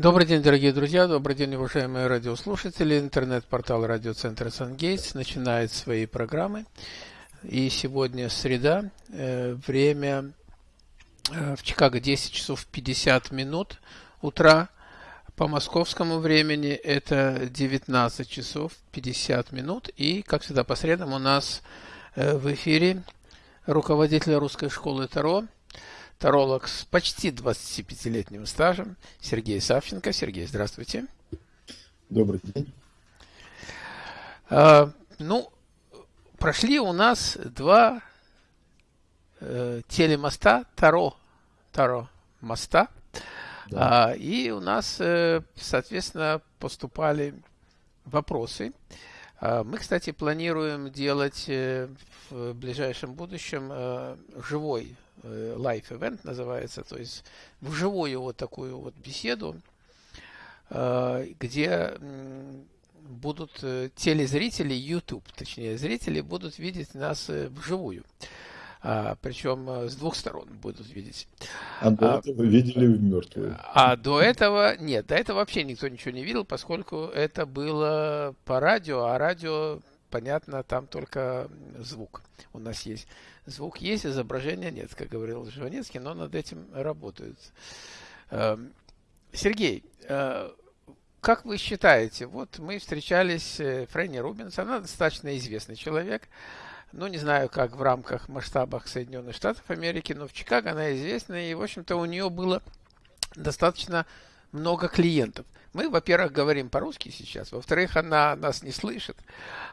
Добрый день, дорогие друзья, добрый день, уважаемые радиослушатели. Интернет-портал радиоцентра «Сангейтс» начинает свои программы. И сегодня среда, э, время э, в Чикаго 10 часов 50 минут утра. По московскому времени это 19 часов 50 минут. И, как всегда, по средам у нас э, в эфире руководитель русской школы Таро – таролог с почти 25-летним стажем Сергей Савченко. Сергей, здравствуйте. Добрый день. А, ну, прошли у нас два э, телемоста Таро, Таро моста. Да. А, и у нас, э, соответственно, поступали вопросы. А, мы, кстати, планируем делать э, в ближайшем будущем э, живой Э, live event называется, то есть вживую вот такую вот беседу, э, где будут телезрители, YouTube, точнее, зрители будут видеть нас вживую. А, причем с двух сторон будут видеть. А до а, этого видели в мертвую. А до этого нет, до этого вообще никто ничего не видел, поскольку это было по радио, а радио, понятно, там только звук у нас есть. Звук есть, изображения нет, как говорил Жванецкий, но над этим работают. Эм, Сергей, э, как вы считаете, вот мы встречались с э, Фрэнни Рубинс, она достаточно известный человек, ну, не знаю, как в рамках масштабах Соединенных Штатов Америки, но в Чикаго она известна, и, в общем-то, у нее было достаточно много клиентов – мы, во-первых, говорим по-русски сейчас, во-вторых, она нас не слышит,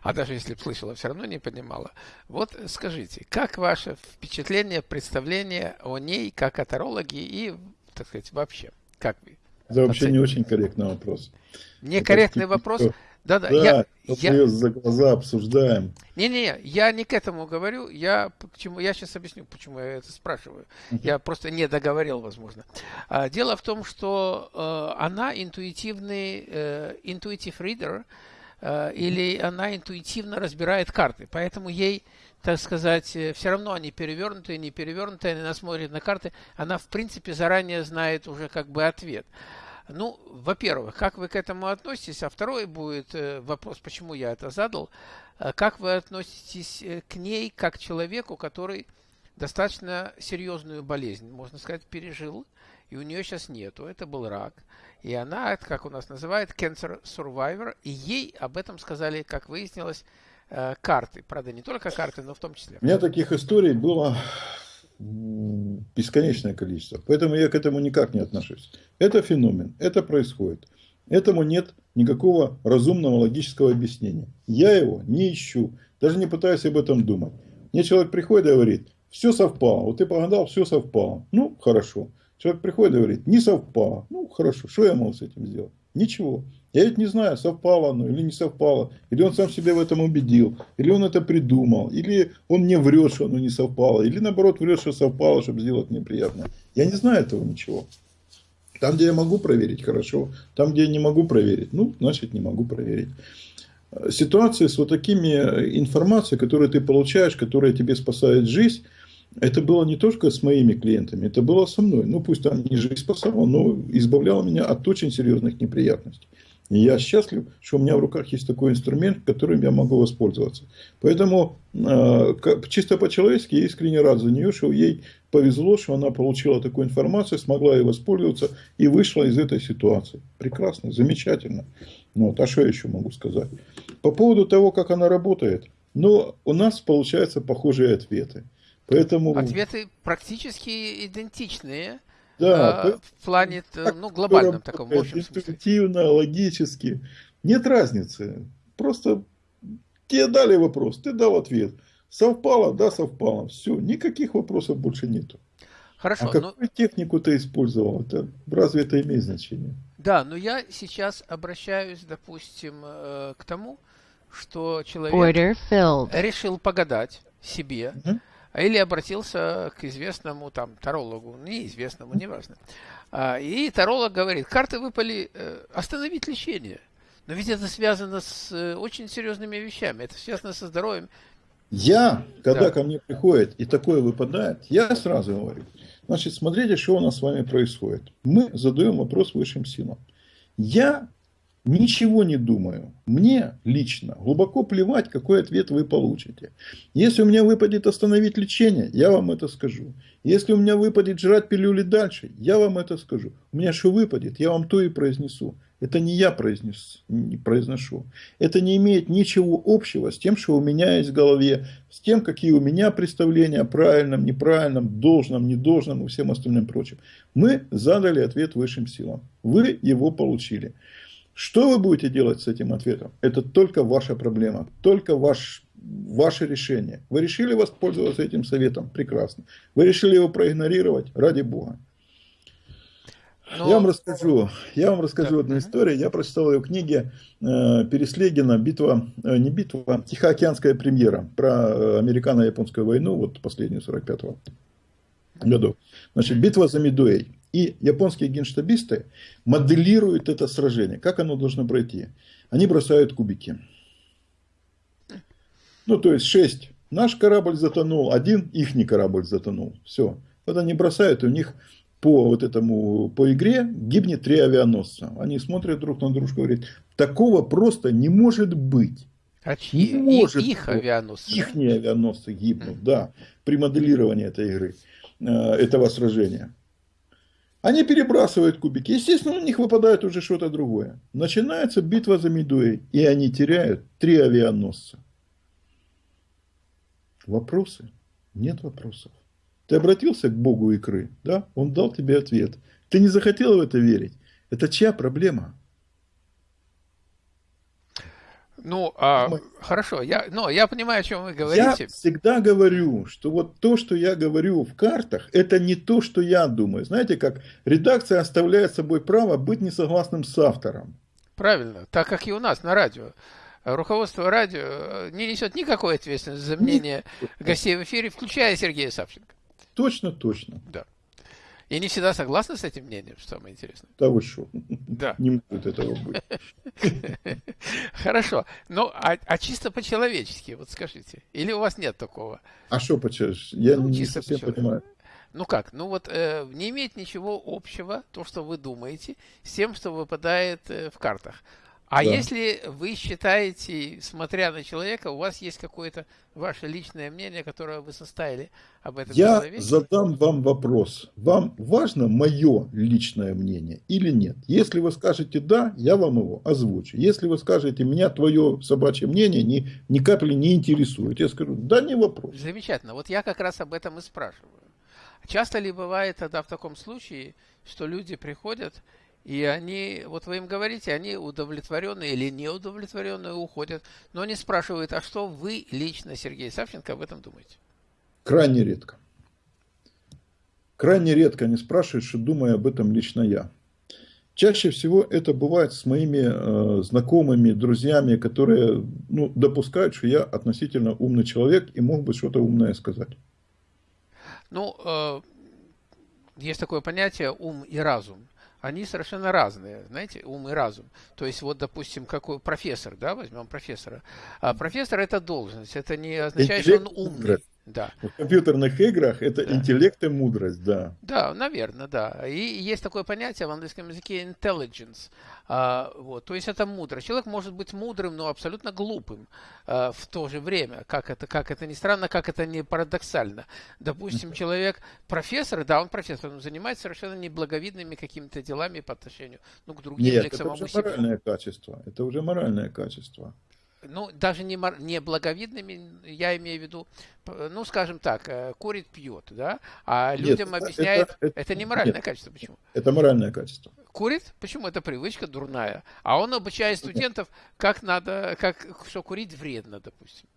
а даже если бы слышала, все равно не понимала. Вот скажите, как ваше впечатление, представление о ней, как о тарологе и, так сказать, вообще? Как вы? Это вообще не очень корректный вопрос. Некорректный вопрос. Да, да, я, я... ее за глаза обсуждаем. Не-не, я не к этому говорю, я к чему, я сейчас объясню, почему я это спрашиваю. Я просто не договорил, возможно. А, дело в том, что э, она интуитивный, э, intuitive reader, э, или она интуитивно разбирает карты, поэтому ей так сказать, э, все равно они перевернутые, не перевернутые, она смотрит на карты, она, в принципе, заранее знает уже как бы ответ. Ну, во-первых, как вы к этому относитесь? А второй будет э, вопрос, почему я это задал. Э, как вы относитесь э, к ней как к человеку, который достаточно серьезную болезнь, можно сказать, пережил, и у нее сейчас нету. Это был рак. И она, как у нас называют, cancer survivor, и ей об этом сказали, как выяснилось, карты. Правда, не только карты, но в том числе. У меня таких историй было бесконечное количество. Поэтому я к этому никак не отношусь. Это феномен, это происходит. Этому нет никакого разумного логического объяснения. Я его не ищу, даже не пытаюсь об этом думать. Мне человек приходит и говорит, все совпало, вот ты погадал, все совпало. Ну, хорошо. Человек приходит и говорит, не совпало. Ну, хорошо, что я могу с этим сделать? Ничего. Я ведь не знаю, совпало оно или не совпало. Или он сам себя в этом убедил. Или он это придумал. Или он мне врет, что оно не совпало. Или наоборот врет, что совпало, чтобы сделать мне приятно. Я не знаю этого ничего. Там, где я могу проверить, хорошо. Там, где я не могу проверить, ну, значит, не могу проверить. Ситуации с вот такими информацией, которую ты получаешь, которая тебе спасает жизнь, это было не только с моими клиентами, это было со мной. Ну, пусть там не жизнь спасала, но избавляло меня от очень серьезных неприятностей. И я счастлив, что у меня в руках есть такой инструмент, которым я могу воспользоваться. Поэтому э, чисто по-человечески я искренне рад за нее, что ей повезло, что она получила такую информацию, смогла ей воспользоваться и вышла из этой ситуации. Прекрасно, замечательно. Ну, вот, а что я еще могу сказать? По поводу того, как она работает, ну, у нас получаются похожие ответы. Поэтому... Ответы практически идентичные. Да, а, в плане, ну, глобальном таком, в общем Интуитивно, логически. Нет разницы. Просто тебе дали вопрос, ты дал ответ. Совпало, да, совпало. Все, никаких вопросов больше нету. Хорошо. А какую но... технику ты использовал? Это, разве это имеет значение? Да, но я сейчас обращаюсь, допустим, э, к тому, что человек решил погадать себе. Угу или обратился к известному там тарологу, неизвестному, неважно. А, и таролог говорит, карты выпали, э, остановить лечение. Но ведь это связано с э, очень серьезными вещами, это связано со здоровьем. Я, когда да. ко мне приходит и такое выпадает, я сразу говорю, значит, смотрите, что у нас с вами происходит. Мы задаем вопрос высшим силам. Я ничего не думаю. Мне лично глубоко плевать, какой ответ вы получите. Если у меня выпадет остановить лечение, я вам это скажу. Если у меня выпадет жрать пилюли дальше, я вам это скажу. У меня что выпадет, я вам то и произнесу. Это не я произнес, не произношу. Это не имеет ничего общего с тем, что у меня есть в голове, с тем, какие у меня представления о правильном, неправильном, должном, недолжном и всем остальным прочим. Мы задали ответ высшим силам. Вы его получили. Что вы будете делать с этим ответом? Это только ваша проблема, только ваш, ваше решение. Вы решили воспользоваться этим советом? Прекрасно. Вы решили его проигнорировать? Ради Бога. Но... Я вам расскажу, я вам расскажу да. одну историю. Я прочитал ее в книге э, Переслегина «Битва», э, не битва, Тихоокеанская премьера про э, американо-японскую войну, вот последнюю 45-го году. Значит, битва за Медуэй. И японские генштабисты моделируют это сражение. Как оно должно пройти? Они бросают кубики. Ну, то есть, шесть. Наш корабль затонул, один ихний корабль затонул. Все. Вот они бросают, и у них по вот этому, по игре гибнет три авианосца. Они смотрят друг на дружку и говорят, такого просто не может быть. А чьи? Не может их авианосцы? Их не авианосцы гибнут, да, при моделировании этой игры, э, этого сражения. Они перебрасывают кубики. Естественно, у них выпадает уже что-то другое. Начинается битва за Медуэй, и они теряют три авианосца. Вопросы? Нет вопросов. Ты обратился к Богу икры, да? Он дал тебе ответ. Ты не захотел в это верить. Это чья проблема? Ну, а, Мы... хорошо, я, но я понимаю, о чем вы говорите. Я всегда говорю, что вот то, что я говорю в картах, это не то, что я думаю. Знаете, как редакция оставляет собой право быть несогласным с автором. Правильно, так как и у нас на радио. Руководство радио э, не несет никакой ответственности за мнение гостей в эфире, включая Сергея Савченко. Точно, точно. Да. И не всегда согласны с этим мнением, что самое интересное. Да вы что? Да. Не может этого быть. Хорошо. Ну, а, а чисто по-человечески, вот скажите. Или у вас нет такого? А что по-человечески? Я ну, не совсем понимаю. Ну как? Ну вот э, не имеет ничего общего то, что вы думаете, с тем, что выпадает э, в картах. А да. если вы считаете, смотря на человека, у вас есть какое-то ваше личное мнение, которое вы составили об этом Я человеке? задам вам вопрос. Вам важно мое личное мнение или нет? Если вы скажете «да», я вам его озвучу. Если вы скажете «меня твое собачье мнение ни, ни капли не интересует», я скажу «да, не вопрос». Замечательно. Вот я как раз об этом и спрашиваю. Часто ли бывает тогда в таком случае, что люди приходят и они, вот вы им говорите, они удовлетворенные или неудовлетворенные уходят, но они спрашивают, а что вы лично, Сергей Савченко, об этом думаете? Крайне редко. Крайне редко они спрашивают, что думаю об этом лично я. Чаще всего это бывает с моими э, знакомыми, друзьями, которые ну, допускают, что я относительно умный человек и мог бы что-то умное сказать. Ну, э, есть такое понятие ум и разум они совершенно разные, знаете, ум и разум. То есть, вот, допустим, какой профессор, да, возьмем профессора. А профессор это должность, это не означает, Интеллект, что он умный. Да. В компьютерных играх это да. интеллект и мудрость, да. Да, наверное, да. И есть такое понятие в английском языке intelligence. А, вот, то есть это мудрость. Человек может быть мудрым, но абсолютно глупым а, в то же время. Как это, как это ни странно, как это не парадоксально. Допустим, человек профессор, да, он профессор, он занимается совершенно неблаговидными какими-то делами по отношению ну, к другим Нет, или к самому это уже себе. моральное качество. Это уже моральное качество ну, даже не, не благовидными, я имею в виду, ну, скажем так, э, курит, пьет, да, а людям нет, объясняет, это, это, это не моральное нет, качество, почему? Это моральное качество. Курит, почему? Это привычка дурная. А он обучает студентов, как надо, как, что курить вредно, допустим.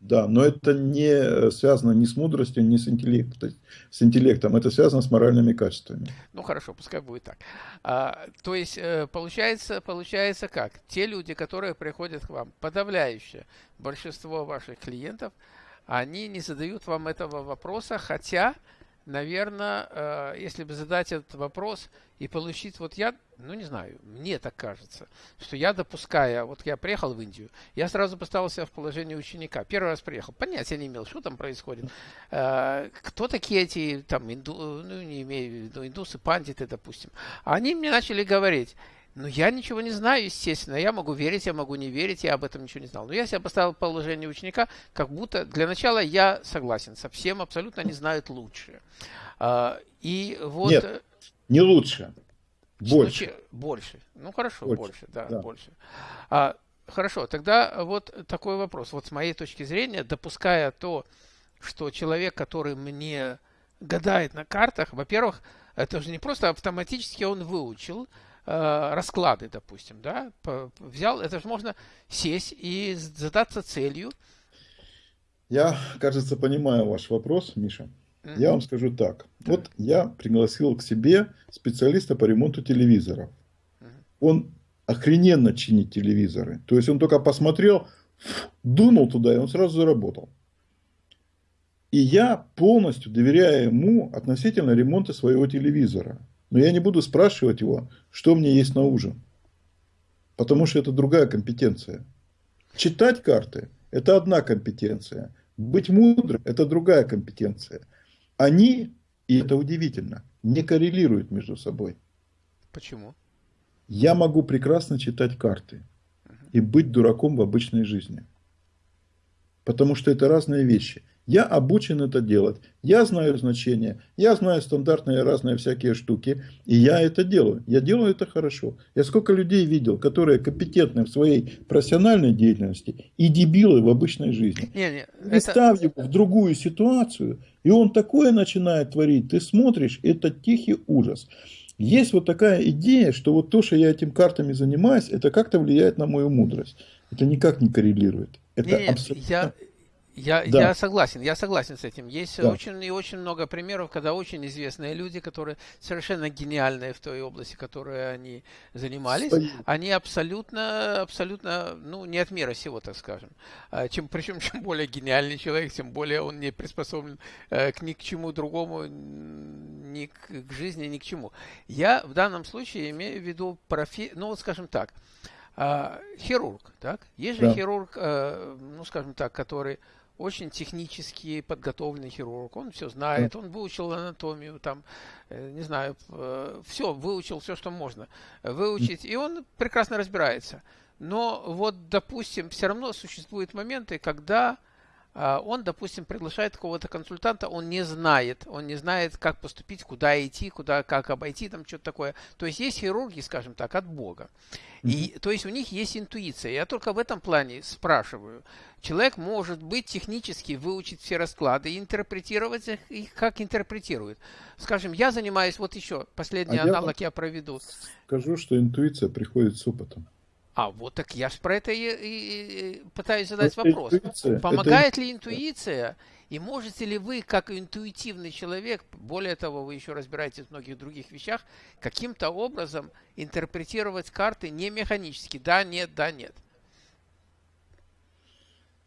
Да, но это не связано ни с мудростью, ни с интеллектом, с интеллектом. Это связано с моральными качествами. Ну хорошо, пускай будет так. А, то есть э, получается, получается как? Те люди, которые приходят к вам, подавляющее большинство ваших клиентов, они не задают вам этого вопроса, хотя наверное, э, если бы задать этот вопрос и получить, вот я, ну не знаю, мне так кажется, что я допуская, вот я приехал в Индию, я сразу поставил себя в положение ученика. Первый раз приехал, понятия не имел, что там происходит. Э, кто такие эти, там, инду, ну не имею в виду, индусы, пандиты, допустим. Они мне начали говорить, Ну, я ничего не знаю, естественно. Я могу верить, я могу не верить, я об этом ничего не знал. Но я себя поставил в положение ученика, как будто для начала я согласен со всем, абсолютно не знают лучше. А, и вот... Нет, не лучше. Больше. Больше. Ну, хорошо, больше, больше да, да, больше. А, хорошо, тогда вот такой вопрос. Вот с моей точки зрения, допуская то, что человек, который мне гадает на картах, во-первых, это же не просто автоматически он выучил, Э, расклады, допустим, да, взял, это же можно сесть и задаться целью. Я, кажется, понимаю ваш вопрос, Миша. Mm-hmm. Я вам скажу так. Да. Вот я пригласил к себе специалиста по ремонту телевизоров. Mm-hmm. Он охрененно чинит телевизоры. То есть он только посмотрел, дунул туда, и он сразу заработал. И я полностью доверяю ему относительно ремонта своего телевизора. Но я не буду спрашивать его, что мне есть на ужин. Потому что это другая компетенция. Читать карты – это одна компетенция. Быть мудрым – это другая компетенция. Они, и это удивительно, не коррелируют между собой. Почему? Я могу прекрасно читать карты и быть дураком в обычной жизни. Потому что это разные вещи. Я обучен это делать. Я знаю значения. Я знаю стандартные разные всякие штуки. И я это делаю. Я делаю это хорошо. Я сколько людей видел, которые компетентны в своей профессиональной деятельности и дебилы в обычной жизни. Не, не, Представь это... его в другую ситуацию, и он такое начинает творить. Ты смотришь, это тихий ужас. Есть вот такая идея, что вот то, что я этим картами занимаюсь, это как-то влияет на мою мудрость. Это никак не коррелирует. Это Нет, абсолютно... я, я, да. я согласен, я согласен с этим. Есть да. очень и очень много примеров, когда очень известные люди, которые совершенно гениальные в той области, которой они занимались, Стоит. они абсолютно, абсолютно, ну, не от мира сего, так скажем. А чем, причем, чем более гениальный человек, тем более он не приспособлен э, к ни к чему другому, ни к, к жизни, ни к чему. Я в данном случае имею в виду профи... ну, вот скажем так, э, хирург, так? Есть же да. хирург, э, ну, скажем так, который очень технически подготовленный хирург, он все знает, он выучил анатомию, там, э, не знаю, э, все, выучил все, что можно выучить, и он прекрасно разбирается. Но вот, допустим, все равно существуют моменты, когда он, допустим, приглашает какого-то консультанта, он не знает, он не знает, как поступить, куда идти, куда, как обойти, там что-то такое. То есть есть хирурги, скажем так, от Бога. И, то есть у них есть интуиция. Я только в этом плане спрашиваю. Человек может быть технически выучить все расклады и интерпретировать их, их как интерпретирует. Скажем, я занимаюсь, вот еще последний а аналог я, я проведу. Скажу, что интуиция приходит с опытом. А вот так я же про это и, и, и пытаюсь задать это вопрос. Интуиция. Помогает это... ли интуиция? И можете ли вы, как интуитивный человек, более того, вы еще разбираетесь в многих других вещах, каким-то образом интерпретировать карты не механически? Да, нет, да, нет.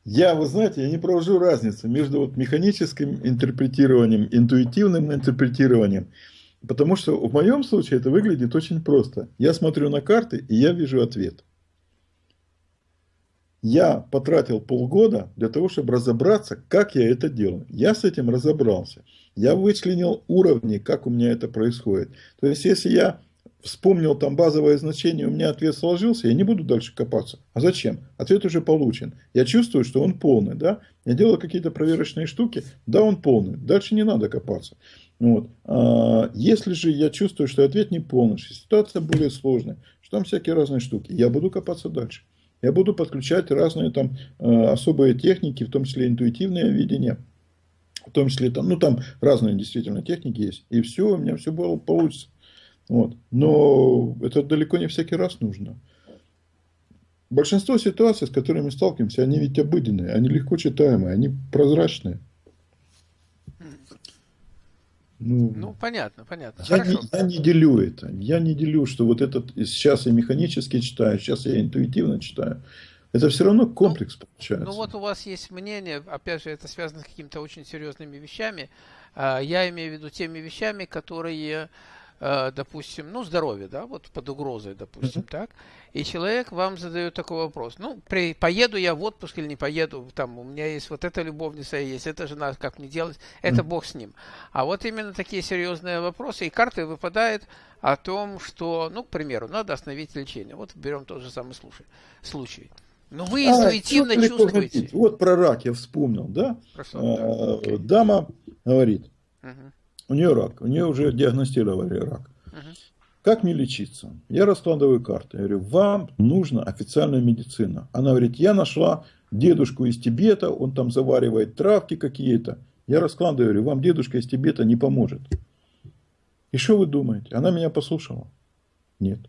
Я, вы знаете, я не провожу разницу между вот механическим интерпретированием, интуитивным интерпретированием. Потому что в моем случае это выглядит очень просто. Я смотрю на карты, и я вижу ответ. Я потратил полгода для того, чтобы разобраться, как я это делаю. Я с этим разобрался. Я вычленил уровни, как у меня это происходит. То есть, если я вспомнил там базовое значение, у меня ответ сложился, я не буду дальше копаться. А зачем? Ответ уже получен. Я чувствую, что он полный. Да? Я делаю какие-то проверочные штуки, да, он полный. Дальше не надо копаться. Вот. А если же я чувствую, что ответ не полный, что ситуация более сложная, что там всякие разные штуки, я буду копаться дальше. Я буду подключать разные там э, особые техники, в том числе интуитивное видение, в том числе там, ну там разные действительно техники есть. И все, у меня все было, получится. Вот. Но это далеко не всякий раз нужно. Большинство ситуаций, с которыми мы сталкиваемся, они ведь обыденные, они легко читаемые, они прозрачные. Ну, ну понятно, понятно. Я не, я не делю это. Я не делю, что вот этот сейчас я механически читаю, сейчас я интуитивно читаю. Это все равно ну, комплекс ну, получается. Ну вот у вас есть мнение, опять же, это связано с какими-то очень серьезными вещами. А, я имею в виду теми вещами, которые допустим, ну, здоровье, да, вот под угрозой, допустим, так, и человек вам задает такой вопрос, ну, при, поеду я в отпуск или не поеду, там, у меня есть вот эта любовница, есть эта жена, как мне делать, это бог с ним. А вот именно такие серьезные вопросы, и карты выпадает о том, что, ну, к примеру, надо остановить лечение. Вот берем тот же самый случай. случай. Но вы интуитивно а, чувствуете. Вот про рак я вспомнил, да? А, дама говорит, угу. У нее рак, у нее уже диагностировали рак. Угу. Как мне лечиться? Я раскладываю карты. Я говорю, вам нужна официальная медицина. Она говорит, я нашла дедушку из Тибета, он там заваривает травки какие-то. Я раскладываю, говорю, вам дедушка из Тибета не поможет. И что вы думаете? Она меня послушала? Нет.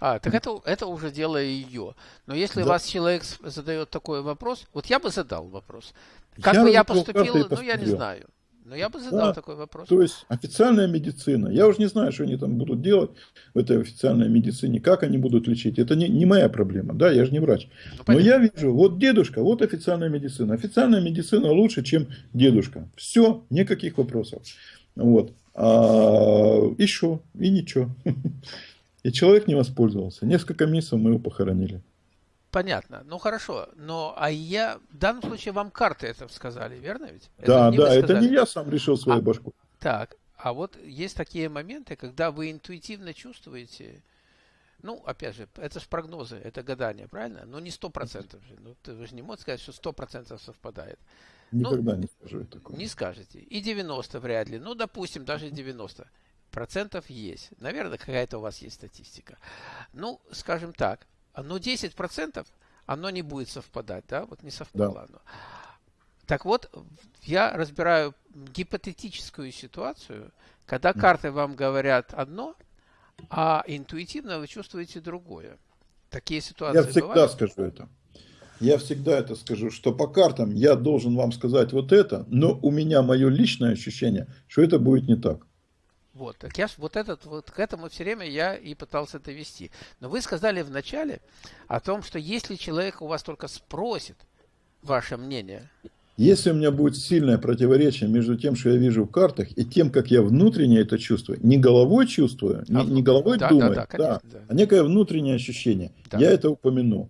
А, так это, это уже дело ее. Но если да. вас человек задает такой вопрос, вот я бы задал вопрос. Как я бы я поступил, ну я не знаю. Но я бы задал да, такой вопрос. То есть официальная медицина. Я уже не знаю, что они там будут делать в этой официальной медицине, как они будут лечить. Это не, не моя проблема, да, я же не врач. Ну, Но я вижу, вот дедушка, вот официальная медицина. Официальная медицина лучше, чем дедушка. Все, никаких вопросов. Вот. А еще, и ничего. И человек не воспользовался. Несколько месяцев мы его похоронили. Понятно. Ну хорошо. Но а я в данном случае вам карты это сказали, верно ведь? Да, это да, это не я сам решил свою а, башку. Так, а вот есть такие моменты, когда вы интуитивно чувствуете, ну, опять же, это же прогнозы, это гадание, правильно? Но не сто процентов же. Ну, ты, же не можете сказать, что сто процентов совпадает. Никогда ну, не скажу такого. Не скажете. И 90 вряд ли. Ну, допустим, даже 90 процентов есть. Наверное, какая-то у вас есть статистика. Ну, скажем так, но 10 процентов оно не будет совпадать, да, вот не совпало да. оно. Так вот, я разбираю гипотетическую ситуацию, когда карты вам говорят одно, а интуитивно вы чувствуете другое. Такие ситуации Я всегда бывают? скажу это. Я всегда это скажу, что по картам я должен вам сказать вот это, но у меня мое личное ощущение, что это будет не так. Вот, так я вот этот, вот к этому все время я и пытался это вести. Но вы сказали вначале о том, что если человек у вас только спросит ваше мнение. Если у меня будет сильное противоречие между тем, что я вижу в картах, и тем, как я внутренне это чувствую, не головой чувствую, не, не головой да, думаю, да, да, конечно, да, да. а некое внутреннее ощущение, да. я это упомяну.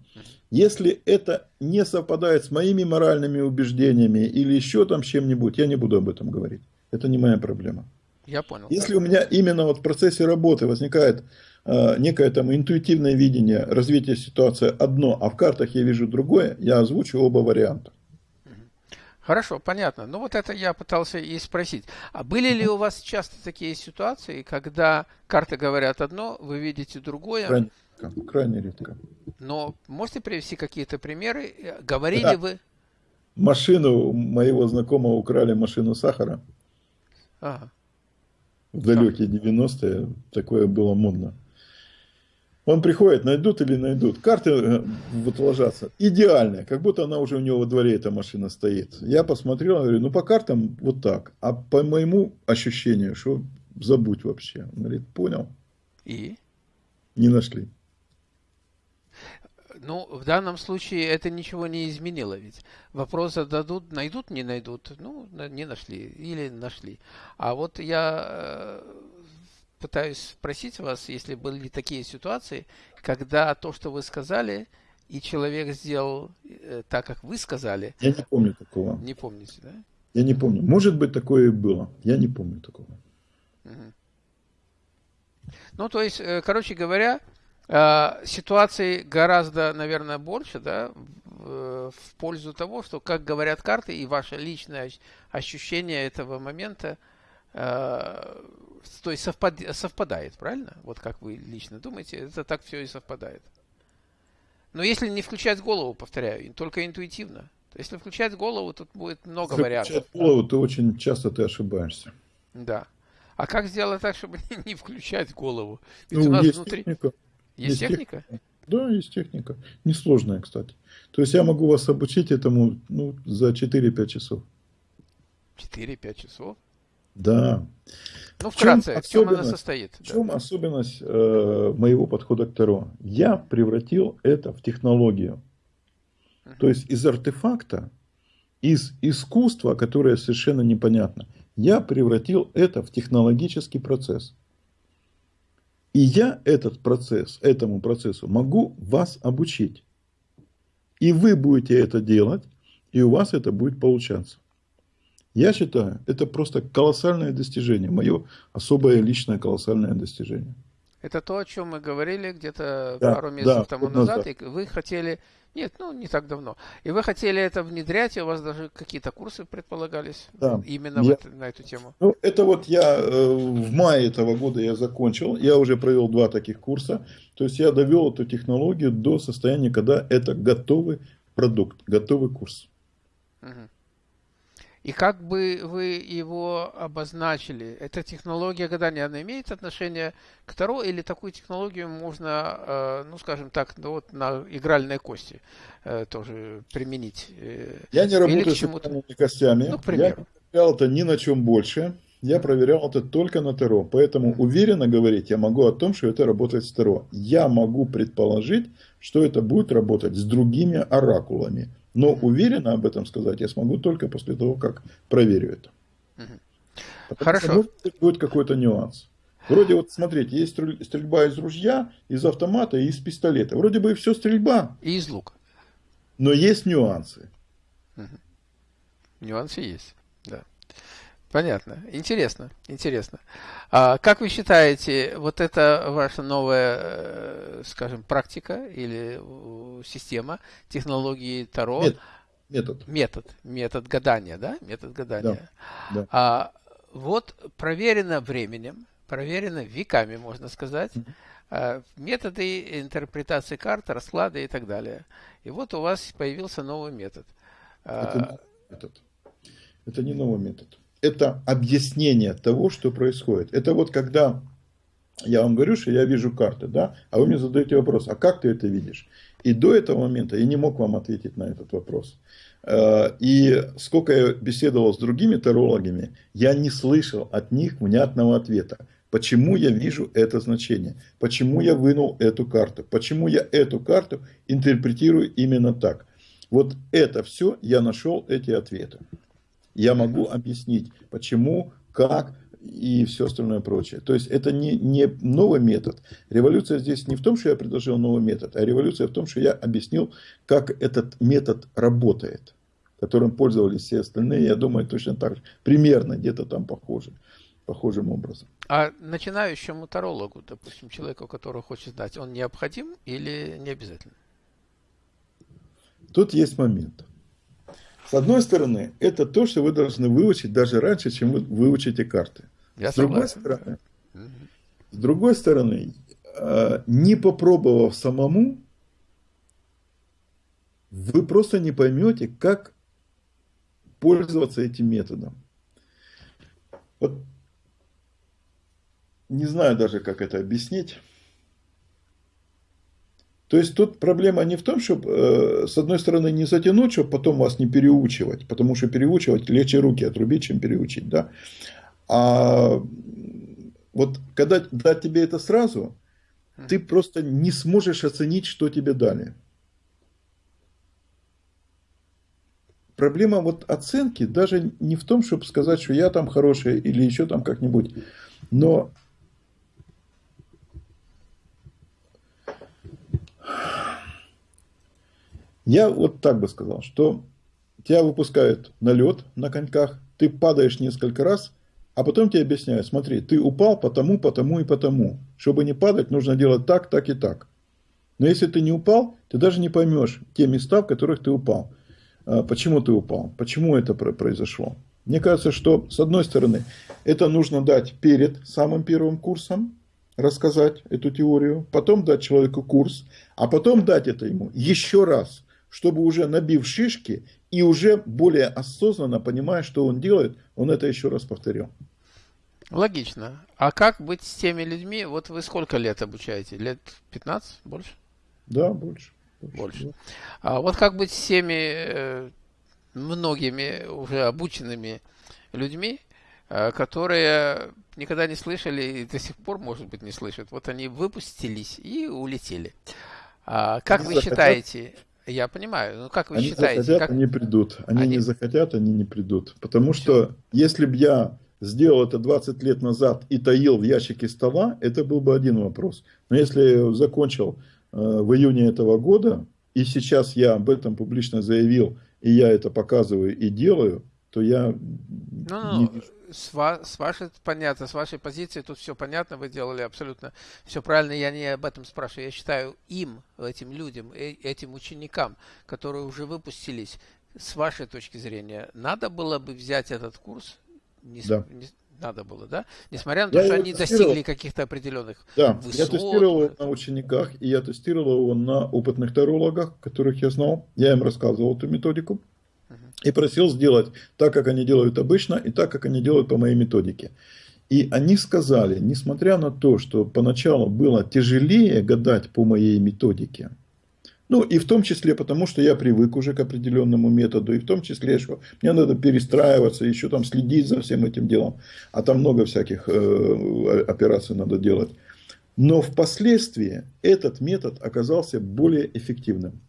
Если это не совпадает с моими моральными убеждениями или еще там чем-нибудь, я не буду об этом говорить. Это не моя проблема. Я понял. Если у меня именно вот в процессе работы возникает э, некое там интуитивное видение развития ситуации одно, а в картах я вижу другое, я озвучу оба варианта. Хорошо, понятно. Ну вот это я пытался и спросить. А были ли у вас часто такие ситуации, когда карты говорят одно, вы видите другое? Крайне редко. Крайне редко. Но можете привести какие-то примеры? Говорили да. вы? Машину моего знакомого украли машину сахара. Ага в далекие 90-е такое было модно. Он приходит, найдут или найдут. Карты э, вот ложатся. Идеальная, как будто она уже у него во дворе эта машина стоит. Я посмотрел, говорю, ну по картам вот так. А по моему ощущению, что забудь вообще. Он говорит, понял. И? Не нашли. Ну, в данном случае это ничего не изменило ведь. Вопрос зададут, найдут, не найдут. Ну, не нашли или нашли. А вот я э, пытаюсь спросить вас, если были такие ситуации, когда то, что вы сказали, и человек сделал э, так, как вы сказали. Я не помню такого. Не помните, да? Я не помню. Может быть, такое и было. Я не помню такого. Угу. Ну, то есть, э, короче говоря, Э, ситуаций гораздо, наверное, больше, да, в пользу того, что, как говорят карты, и ваше личное ощущение этого момента, э, то есть совпад, совпадает, правильно? Вот как вы лично думаете, это так все и совпадает. Но если не включать голову, повторяю, только интуитивно. Если включать голову, тут будет много если вариантов. Включать голову, то очень часто ты ошибаешься. Да. А как сделать так, чтобы не включать голову? Ведь ну, у нас внутри... Техника. Есть, есть техника? техника? Да, есть техника. Несложная, кстати. То есть я могу вас обучить этому ну, за 4-5 часов. 4-5 часов? Да. Ну, вкратце, в чем, она состоит? В чем да. особенность э, моего подхода к Таро? Я превратил это в технологию. Угу. То есть из артефакта, из искусства, которое совершенно непонятно, я превратил это в технологический процесс. И я этот процесс, этому процессу могу вас обучить. И вы будете это делать, и у вас это будет получаться. Я считаю, это просто колоссальное достижение, мое особое личное колоссальное достижение. Это то, о чем мы говорили где-то да, пару месяцев да, тому назад, и вы хотели, нет, ну не так давно, и вы хотели это внедрять, и у вас даже какие-то курсы предполагались да, именно я, это, на эту тему. Ну, это вот я э, в мае этого года я закончил, я уже провел два таких курса, то есть я довел эту технологию до состояния, когда это готовый продукт, готовый курс. Угу. И как бы вы его обозначили? Эта технология гадания, она имеет отношение к Таро или такую технологию можно, э, ну скажем так, ну, вот на игральной кости э, тоже применить? Э, Я не работаю с игральными костями. Ну, к примеру. Я проверял это ни на чем больше. Я проверял это только на Таро. Поэтому уверенно говорить я могу о том, что это работает с Таро. Я могу предположить, что это будет работать с другими оракулами. Но уверенно об этом сказать я смогу только после того, как проверю это. Потому Хорошо. Что, будет какой-то нюанс. Вроде вот, смотрите, есть стрельба из ружья, из автомата и из пистолета. Вроде бы и все стрельба. И из лука. Но есть нюансы. Угу. Нюансы есть, да. Понятно. Интересно, интересно. А как вы считаете, вот это ваша новая, э, скажем, практика или э, система технологии Таро? Метод. Метод. Метод гадания, да? Метод гадания. Да, да. А, вот проверено временем, проверено веками, можно сказать. Mm-hmm. Методы интерпретации карт, расклада и так далее. И вот у вас появился новый метод. Это, метод. это не новый метод это объяснение того, что происходит. Это вот когда я вам говорю, что я вижу карты, да, а вы мне задаете вопрос, а как ты это видишь? И до этого момента я не мог вам ответить на этот вопрос. Э, и сколько я беседовал с другими тарологами, я не слышал от них внятного ответа. Почему я вижу это значение? Почему я вынул эту карту? Почему я эту карту интерпретирую именно так? Вот это все я нашел эти ответы. Я могу объяснить, почему, как и все остальное прочее. То есть это не, не новый метод. Революция здесь не в том, что я предложил новый метод, а революция в том, что я объяснил, как этот метод работает, которым пользовались все остальные. Я думаю, точно так же, примерно где-то там похоже, похожим образом. А начинающему тарологу, допустим, человеку, который хочет знать, он необходим или не обязательно? Тут есть момент. С одной стороны, это то, что вы должны выучить даже раньше, чем вы выучите карты. Я с, другой стороны, с другой стороны, э, не попробовав самому, вы просто не поймете, как пользоваться этим методом. Вот не знаю даже, как это объяснить. То есть тут проблема не в том, чтобы, э, с одной стороны, не затянуть, чтобы потом вас не переучивать, потому что переучивать легче руки отрубить, чем переучить, да. А вот когда дать тебе это сразу, ты просто не сможешь оценить, что тебе дали. Проблема вот оценки даже не в том, чтобы сказать, что я там хороший или еще там как-нибудь, но Я вот так бы сказал, что тебя выпускают на лед на коньках, ты падаешь несколько раз, а потом тебе объясняют, смотри, ты упал потому, потому и потому. Чтобы не падать, нужно делать так, так и так. Но если ты не упал, ты даже не поймешь те места, в которых ты упал. А, почему ты упал? Почему это произошло? Мне кажется, что с одной стороны, это нужно дать перед самым первым курсом, рассказать эту теорию, потом дать человеку курс, а потом дать это ему еще раз, чтобы уже набив шишки и уже более осознанно понимая, что он делает, он это еще раз повторил. Логично. А как быть с теми людьми? Вот вы сколько лет обучаете? Лет 15? Больше? Да, больше. Больше. больше. Да. А вот как быть с теми э, многими уже обученными людьми, э, которые никогда не слышали и до сих пор, может быть, не слышат. Вот они выпустились и улетели. А, как вы считаете, я понимаю. Ну, как вы они считаете? Захотят, как... Они придут. Они, они не захотят, они не придут. Потому Все. что если бы я сделал это 20 лет назад и таил в ящике стола, это был бы один вопрос. Но если я закончил э, в июне этого года, и сейчас я об этом публично заявил, и я это показываю и делаю, то я ну, не с, ва- с вашей, понятно, с вашей позиции тут все понятно, вы делали абсолютно все правильно, я не об этом спрашиваю, я считаю им, этим людям, э- этим ученикам, которые уже выпустились, с вашей точки зрения, надо было бы взять этот курс? Не, да. не, надо было, да? Несмотря на то, я что они тестировал. достигли каких-то определенных Да, высот. я тестировал его на учениках, и я тестировал его на опытных тарологах, которых я знал. Я им рассказывал эту методику и просил сделать так, как они делают обычно, и так, как они делают по моей методике. И они сказали, несмотря на то, что поначалу было тяжелее гадать по моей методике, ну и в том числе потому, что я привык уже к определенному методу, и в том числе, что мне надо перестраиваться, еще там следить за всем этим делом, а там много всяких э, операций надо делать. Но впоследствии этот метод оказался более эффективным.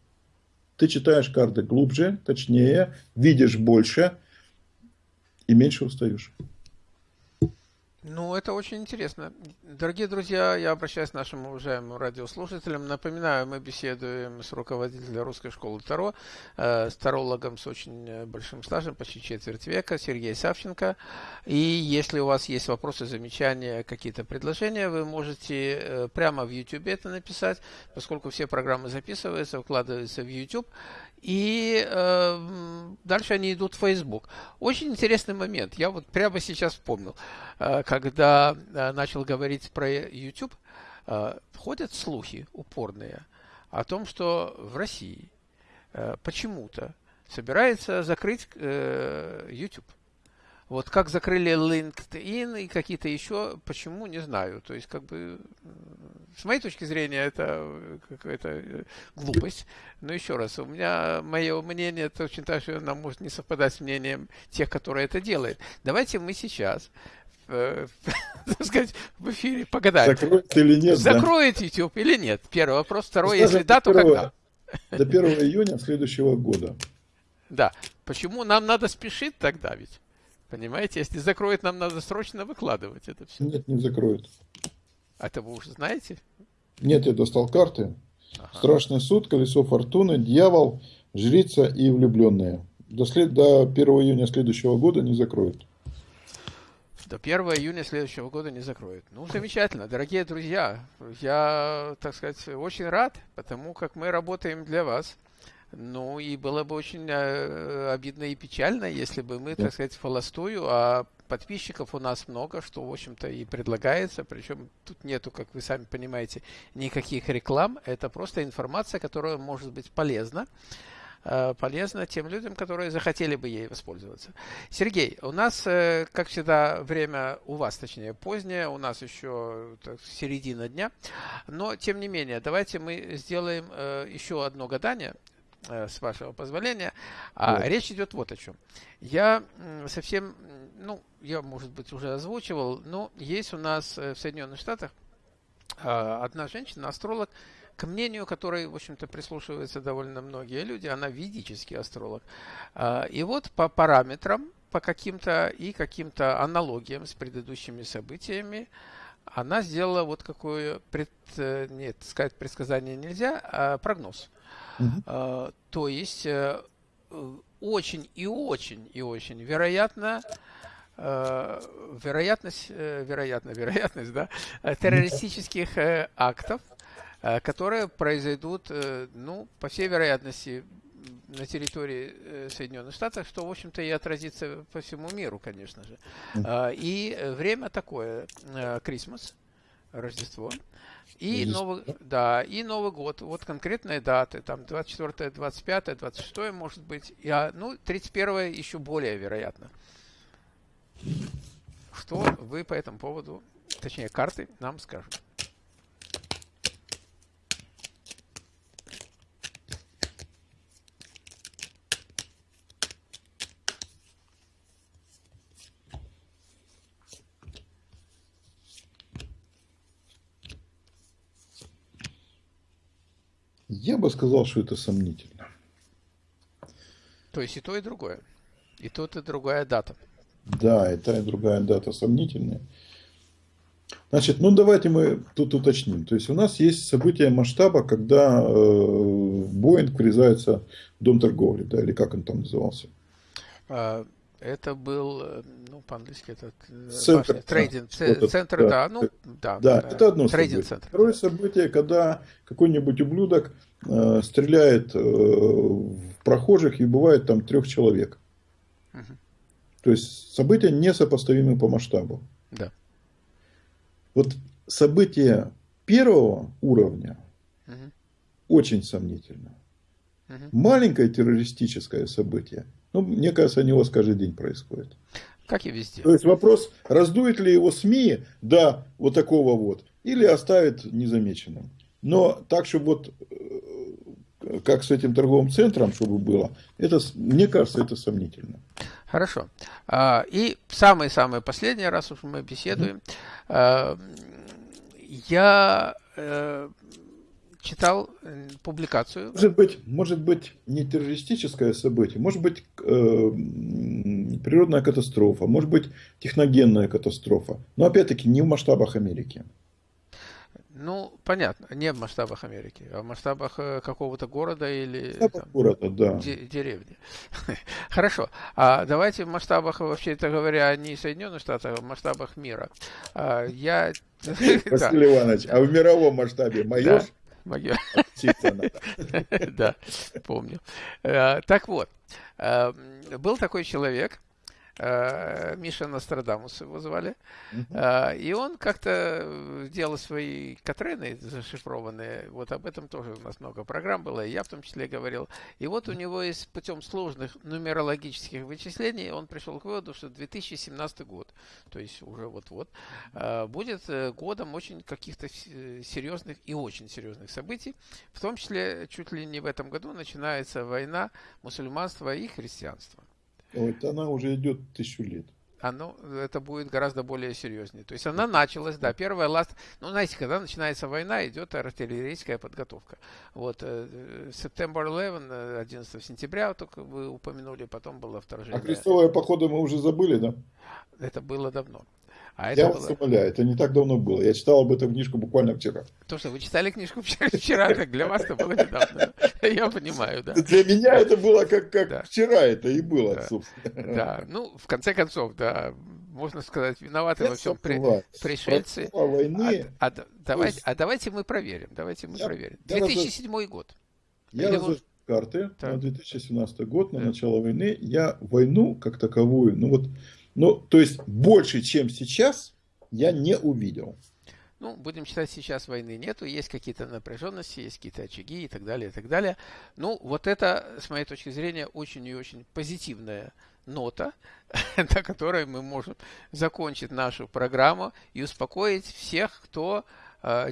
Ты читаешь карты глубже, точнее, видишь больше и меньше устаешь. Ну, это очень интересно. Дорогие друзья, я обращаюсь к нашим уважаемым радиослушателям. Напоминаю, мы беседуем с руководителем русской школы Таро, э, с тарологом с очень э, большим стажем, почти четверть века, Сергей Савченко. И если у вас есть вопросы, замечания, какие-то предложения, вы можете э, прямо в YouTube это написать, поскольку все программы записываются, выкладываются в YouTube и э, дальше они идут в Facebook. Очень интересный момент. Я вот прямо сейчас вспомнил, э, когда э, начал говорить про YouTube, э, ходят слухи упорные о том, что в России э, почему-то собирается закрыть э, YouTube. Вот как закрыли LinkedIn и какие-то еще, почему, не знаю. То есть, как бы, с моей точки зрения, это какая-то э, глупость. Но еще раз, у меня мое мнение точно так же, оно может не совпадать с мнением тех, которые это делают. Давайте мы сейчас э, так сказать, в эфире погадаем. Закроет или нет, Закроет да? YouTube или нет? Первый вопрос. Второй, Скажем, если да, то когда? До 1 июня следующего года. Да. Почему нам надо спешить тогда ведь? Понимаете, если закроют, нам надо срочно выкладывать это все. Нет, не закроют. А это вы уже знаете? Нет, я достал карты. Ага. Страшный суд, колесо фортуны, дьявол, жрица и влюбленные. До, след... до 1 июня следующего года не закроют. До 1 июня следующего года не закроют. Ну, замечательно. Дорогие друзья, я, так сказать, очень рад, потому как мы работаем для вас. Ну, и было бы очень э, обидно и печально, если бы мы, так сказать, холостую, а подписчиков у нас много, что, в общем-то, и предлагается, причем тут нету, как вы сами понимаете, никаких реклам, это просто информация, которая может быть полезна, э, полезна тем людям, которые захотели бы ей воспользоваться. Сергей, у нас, э, как всегда, время у вас, точнее, позднее, у нас еще так, середина дня, но, тем не менее, давайте мы сделаем еще одно гадание, с вашего позволения. А вот. речь идет вот о чем. Я совсем, ну, я, может быть, уже озвучивал, но есть у нас э, в Соединенных Штатах а, одна женщина, астролог, к мнению которой, в общем-то, прислушиваются довольно многие люди, она ведический астролог. А, и вот по параметрам, по каким-то и каким-то аналогиям с предыдущими событиями, она сделала вот какое, пред, э, нет, сказать предсказание нельзя, а прогноз. Угу. То есть э, очень и очень и очень вероятно, э, вероятность, вероятно, вероятность, да, террористических актов, которые произойдут, ну, по всей вероятности, на территории Соединенных Штатов, что, в общем-то, и отразится по всему миру, конечно же. И время такое, Крисмас, Рождество. И Новый, да, и Новый год. Вот конкретные даты. Там 24, 25, 26 может быть. А, ну, 31 еще более вероятно. Что вы по этому поводу, точнее, карты нам скажут? Я бы сказал, что это сомнительно. То есть и то, и другое. И то, и другая дата. Да, и та, и другая дата сомнительные. Значит, ну давайте мы тут уточним. То есть у нас есть события масштаба, когда э, Боинг врезается в дом торговли, да, или как он там назывался? А, это был, э, ну, по-английски это э, центр, трейдинг, да, центр, да, да, ну, да, да, да, это одно событие. Центр. Второе событие, когда какой-нибудь ублюдок э, стреляет э, в прохожих и убивает там трех человек. Угу. То есть события несопоставимы по масштабу. Да. Вот событие первого уровня угу. очень сомнительно. Угу. Маленькое террористическое событие, ну, мне кажется, у него каждый день происходит. Как и везде. То есть вопрос, раздует ли его СМИ до вот такого вот, или оставит незамеченным. Но так, чтобы вот э, как с этим торговым центром, чтобы было, это, мне кажется, это сомнительно. Хорошо. А, и самый-самый последний раз уж мы беседуем. А, я э, читал э, публикацию. Может быть, может быть не террористическое событие, может быть э, природная катастрофа, может быть техногенная катастрофа. Но опять-таки не в масштабах Америки. Ну, понятно, не в масштабах Америки, а в масштабах э, какого-то города или там, города, да. деревни. Хорошо. А давайте в масштабах, вообще-то говоря, не Соединенных Штатов, а в масштабах мира. А, я... Василий Иванович, а в мировом масштабе майор? Могила. Да, помню. Э, так вот, э, был такой человек, Э, Миша Нострадамус его звали. Uh-huh. И он как-то делал свои Катрены зашифрованные. Вот об этом тоже у нас много программ было, и я в том числе говорил. И вот у него есть путем сложных нумерологических вычислений он пришел к выводу, что 2017 год, то есть уже вот-вот, э, будет годом очень каких-то серьезных и очень серьезных событий. В том числе чуть ли не в этом году начинается война мусульманства и христианства. Вот она уже идет тысячу лет. Оно, это будет гораздо более серьезнее. То есть она началась, да, первая ласт... Ну, знаете, когда начинается война, идет артиллерийская подготовка. Вот, э, September 11, 11 сентября, только вы упомянули, потом было вторжение. А крестовые походы мы уже забыли, да? Это было давно. А я вас было... умоляю, это не так давно было. Я читал об этом книжку буквально вчера. То, что вы читали книжку вчера, вчера как для вас это было недавно. Я понимаю, да. Для меня это было как, как да. вчера это и было, да. собственно. Да, ну, в конце концов, да, можно сказать, виноваты во всем при, пришельцы. Войны... А, а, давайте, а давайте мы проверим, давайте мы я, проверим. 2007 я год. Я разож... карты так. на 2017 год, на да. начало войны. Я войну как таковую, ну вот ну, то есть больше, чем сейчас, я не увидел. Ну, будем считать, сейчас войны нету, есть какие-то напряженности, есть какие-то очаги и так далее, и так далее. Ну, вот это, с моей точки зрения, очень и очень позитивная нота, на которой мы можем закончить нашу программу и успокоить всех, кто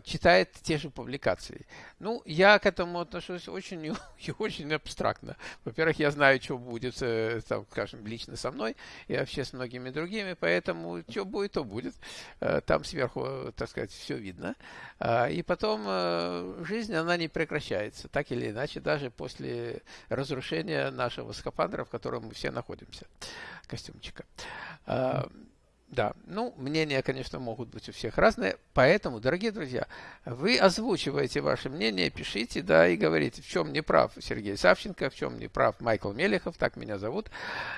читает те же публикации. Ну, я к этому отношусь очень и очень абстрактно. Во-первых, я знаю, что будет, э, там, скажем, лично со мной и вообще с многими другими, поэтому что будет, то будет. Э, там сверху, так сказать, все видно. И потом жизнь, она не прекращается, так или иначе, даже после разрушения нашего скафандра, в котором мы все находимся, костюмчика. Да, ну, мнения, конечно, могут быть у всех разные, поэтому, дорогие друзья, вы озвучиваете ваше мнение, пишите, да, и говорите, в чем не прав Сергей Савченко, в чем не прав Майкл Мелехов, так меня зовут,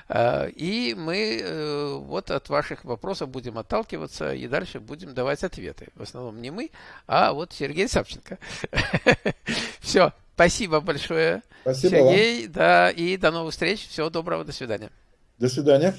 э, и мы э, вот от ваших вопросов будем отталкиваться и дальше будем давать ответы. В основном не мы, а вот Сергей Савченко. Все, спасибо большое, Сергей, да, и до новых встреч, всего доброго, до свидания. До свидания.